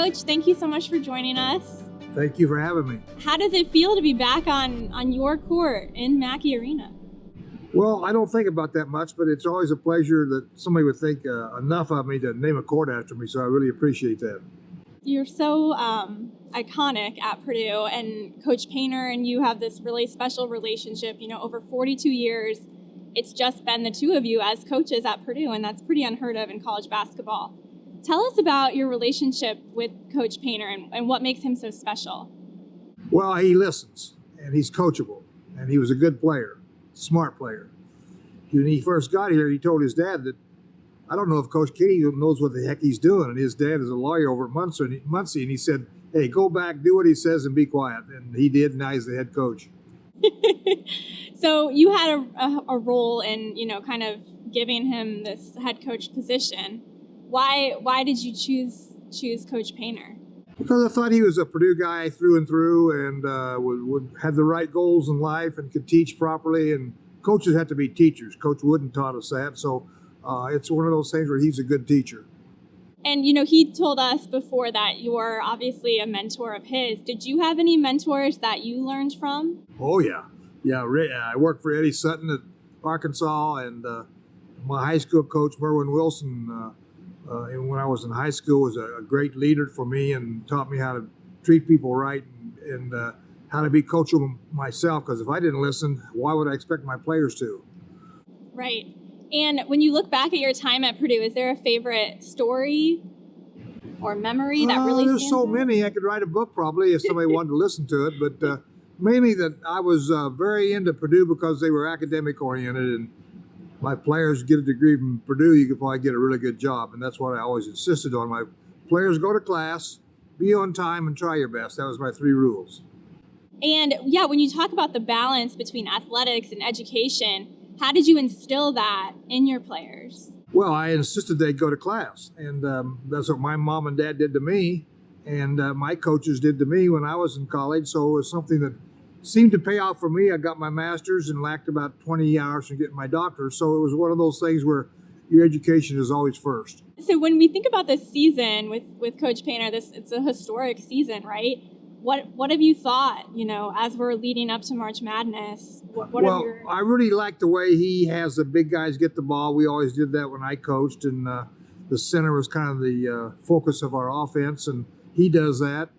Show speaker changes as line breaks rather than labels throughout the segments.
Coach, thank you so much for joining us.
Thank you for having me.
How does it feel to be back on, on your court in Mackey Arena?
Well, I don't think about that much, but it's always a pleasure that somebody would think uh, enough of me to name a court after me, so I really appreciate that.
You're so um, iconic at Purdue, and Coach Painter and you have this really special relationship. You know, over 42 years, it's just been the two of you as coaches at Purdue, and that's pretty unheard of in college basketball. Tell us about your relationship with Coach Painter and, and what makes him so special.
Well, he listens, and he's coachable, and he was a good player, smart player. When he first got here, he told his dad that I don't know if Coach Keady knows what the heck he's doing. And his dad is a lawyer over at Muncie, Muncie, and he said, "Hey, go back, do what he says, and be quiet." And he did. And now he's the head coach.
so you had a, a, a, role in, you know, kind of giving him this head coach position. Why why did you choose choose Coach Painter?
Because I thought he was a Purdue guy through and through, and uh, would, would have the right goals in life, and could teach properly. And coaches have to be teachers. Coach Wooden taught us that, so uh, it's one of those things where he's a good teacher.
And you know, he told us before that you're obviously a mentor of his. Did you have any mentors that you learned from?
Oh yeah, yeah. I worked for Eddie Sutton at Arkansas, and uh, my high school coach Merwin Wilson, uh, uh, and when I was in high school, was a, a, great leader for me and taught me how to treat people right and, and uh, how to be coachable myself. Because if I didn't listen, why would I expect my players to?
Right. And when you look back at your time at Purdue, is there a favorite story or memory that really?
there's so out? many. I could write a book probably if somebody wanted to listen to it, but uh, mainly that I was uh, very into Purdue because they were academic oriented, and my players get a degree from Purdue, you could probably get a really good job, and that's what I always insisted on. My players go to class, be on time, and try your best. That was my three rules.
And yeah, when you talk about the balance between athletics and education how did you instill that in your players?
Well, I insisted they go to class, and um, that's what my mom and dad did to me, and uh, my coaches did to me when I was in college. So it was something that seemed to pay off for me. I got my master's and lacked about 20 hours from getting my doctorate. So it was one of those things where your education is always first.
So when we think about this season with with Coach Painter, this it's a historic season, right? what what have you thought you know as we're leading up to march madness what, what
well your... i really like the way he has the big guys get the ball we always did that when i coached and uh, the center was kind of the uh, focus of our offense and he does that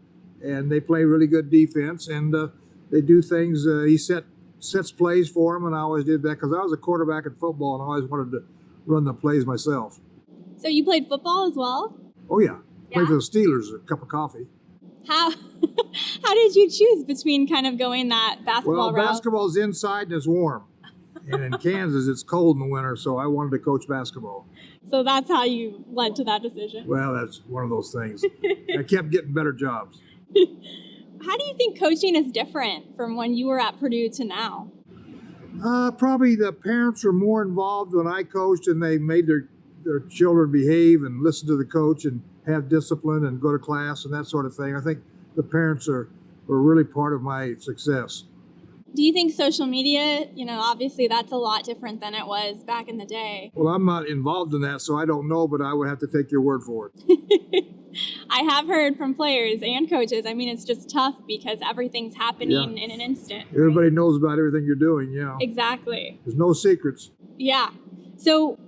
and they play really good defense and uh, they do things uh, he set sets plays for them and i always did that because i was a quarterback in football and i always wanted to run the plays myself
so you played football as well
oh yeah, yeah. played for the steelers a cup of coffee
how how did you choose between kind of going that basketball
well, route? basketball's inside and it's warm. and in Kansas, it's cold in the winter, so I wanted to coach basketball.
So that's how you led to that decision?
Well, that's one of those things. I kept getting better jobs.
How do you think coaching is different from when you were at Purdue to now?
Uh, probably the parents were more involved when I coached and they made their, their children behave and listen to the coach and have discipline and go to class and that sort of thing. I think the parents are were really part of my success.
Do you think social media, you know, obviously that's a lot different than it was back in the day?
Well, I'm not involved in that, so I don't know, but I would have to take your word for it.
I have heard from players and coaches. I mean, it's just tough because everything's happening yeah. in an instant.
Everybody right? knows about everything you're doing, yeah.
Exactly.
There's no secrets.
Yeah. So,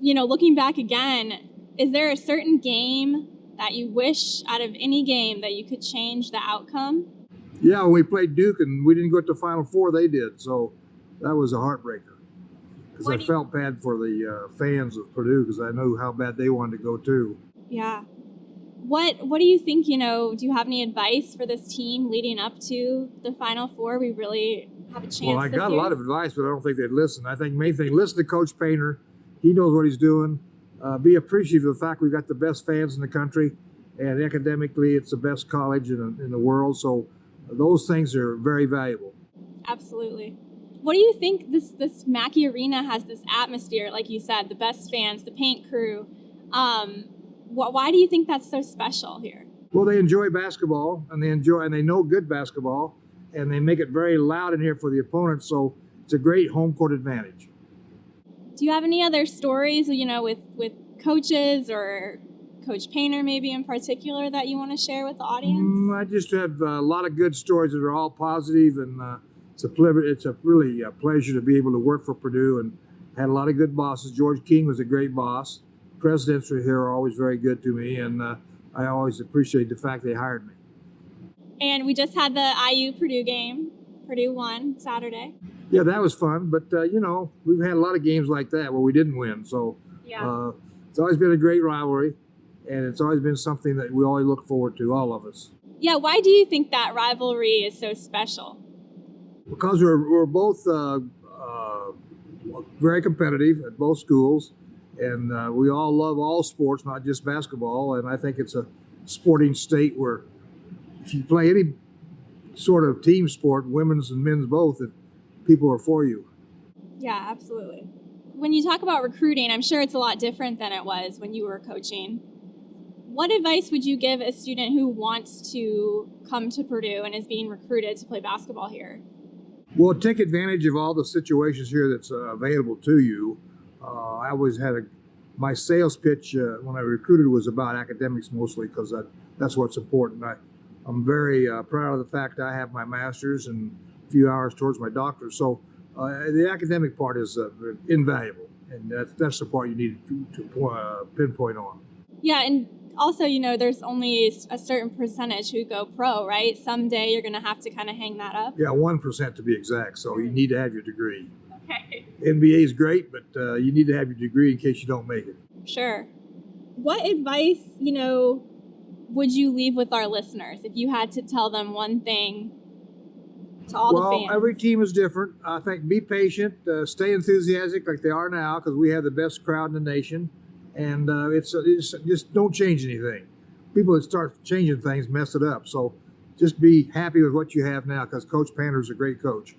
you know, looking back again, is there a certain game that you wish out of any game that you could change the outcome?
Yeah, when we played Duke and we didn't go to the Final Four, they did. So that was a heartbreaker because I felt bad for the uh, fans of Purdue because I knew how bad they wanted to go too.
Yeah. What What do you think? You know, do you have any advice for this team leading up to the Final Four? We really have a chance.
Well, I got
year.
a lot of advice, but I don't think they'd listen. I think main thing, listen to Coach Painter. He knows what he's doing uh, be appreciative of the fact we've got the best fans in the country, and academically, it's the best college in, in the world. So those things are very valuable.
Absolutely. What do you think this this Mackey Arena has this atmosphere, like you said, the best fans, the paint crew? Um, why do you think that's so special here?
Well, they enjoy basketball, and they enjoy and they know good basketball, and they make it very loud in here for the opponents. So it's a great home court advantage
do you have any other stories, you know, with with coaches or Coach Painter, maybe in particular, that you want to share with the audience?
Mm, I just have a lot of good stories that are all positive, and uh, it's a it's a really a pleasure to be able to work for Purdue and had a lot of good bosses. George King was a great boss. Presidents are here are always very good to me, and uh, I always appreciate the fact they hired me.
And we just had the IU Purdue game. Purdue won Saturday.
Yeah, that was fun, but uh, you know we've had a lot of games like that where we didn't win, so
Yeah.
uh, it's always been a great rivalry, and it's always been something that we always look forward to, all of us.
yeah. Why do you think that rivalry is so special?
because we're, we're both uh, uh, very competitive at both schools and uh, we all love all sports not just basketball and i think it's a sporting state where if you play any sort of team sport women's and men's both that people are for you
Yeah, absolutely. When you talk about recruiting, I'm sure it's a lot different than it was when you were coaching. What advice would you give a student who wants to come to Purdue and is being recruited to play basketball here?
well take advantage of all the situations here that's uh, available to you always had a my sales pitch uh, when i recruited was about academics mostly because that, that's what's important. I, i'm very uh, proud of the fact i have my master's and a few hours towards my doctorate. So uh, the academic part is uh, invaluable and that's, that's the part you need to, to uh, pinpoint on.
Yeah, and also, you know, there's only a certain percentage who go pro, right? Someday you're going to have to kind of hang that up.
yeah 1% to be exact so you need to have your degree
Okay.
nba is great but uh, you need to have your degree in case you don't make it
Sure. What advice, you know, would you leave with our listeners if you had to tell them one thing to all
well,
the fans?
Well, every team is different. I think be patient, uh, stay enthusiastic like they are now because we have the best crowd in the nation, and uh, it's, it's just don't change anything. People that start changing things mess it up. So just be happy with what you have now because Coach Painter's a great coach.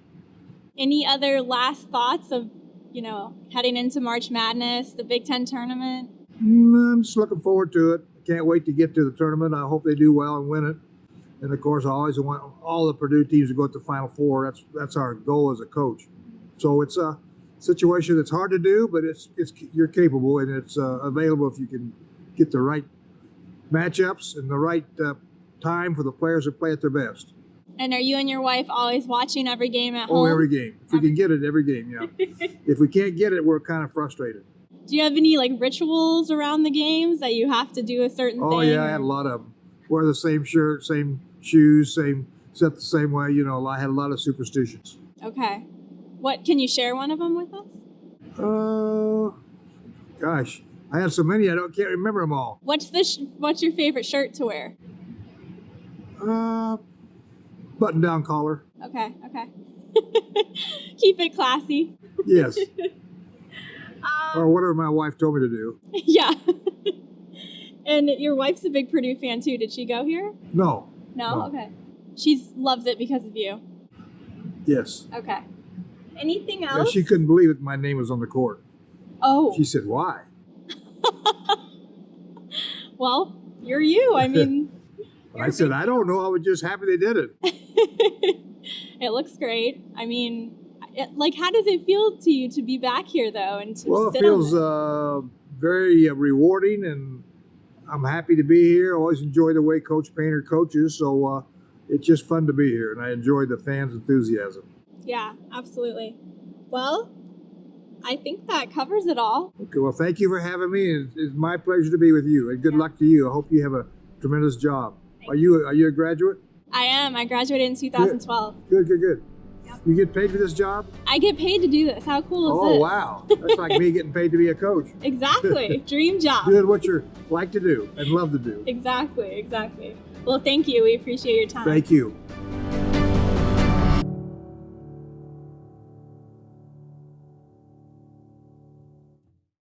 Any other last thoughts of, you know, heading into March Madness, the Big Ten tournament?
Mm, I'm just looking forward to it. I can't wait to get to the tournament. I hope they do well and win it. And of course, I always want all the Purdue teams to go to the Final Four. That's that's our goal as a coach. So it's a situation that's hard to do, but it's it's you're capable and it's uh, available if you can get the right matchups and the right uh, time for the players to play at their best.
And are you and your wife always watching every game at
Oh,
home?
every game. If we can get it, every game. Yeah. if we can't get it, we're kind of frustrated.
Do you have any like rituals around the games that you have to do a certain
Oh
thing?
yeah, I had a lot of them. Wear the same shirt, same shoes, same set the same way. You know, I had a lot of superstitions.
Okay. What can you share one of them with us?
Uh, gosh, I had so many I don't can't remember them all.
What's the sh- what's your favorite shirt to wear?
Uh, button down collar.
Okay, okay. Keep it classy.
Yes,
Um,
or whatever my wife told me to do.
yeah. and your wife's a big Purdue fan too. Did she go here?
No.
No?
No.
Okay. She loves it because of you.
Yes.
Okay. Anything
Yeah,
else?
she couldn't believe it. My name was on the court.
oh,
She said, "Why?"
well, you're you. I mean,
I said, "I don't know. I was just happy they did it."
it looks great. I mean, it, like, how does it feel to you to be back here though? And to
Well, it feels uh, very uh, rewarding, and I'm happy to be here. I always enjoy the way Coach Painter coaches, so uh, it's just fun to be here, and I enjoy the fans' enthusiasm.
Yeah, absolutely. Well, I think that covers it all.
Okay, well, thank you for having me. It's, it's my pleasure to be with you, and good
Yeah.
luck to you. I hope you have a tremendous job. Are you are you a graduate?
I am. I graduated in 2012.
Good, good, good.
Yep.
You get paid for this job?
I get paid to do this. How cool is
Oh,
this?
wow. That's like me getting paid to be a coach.
Exactly. Dream job.
Doing what you like to do and love to do.
Exactly, exactly. Well, thank you. We appreciate your time.
Thank you.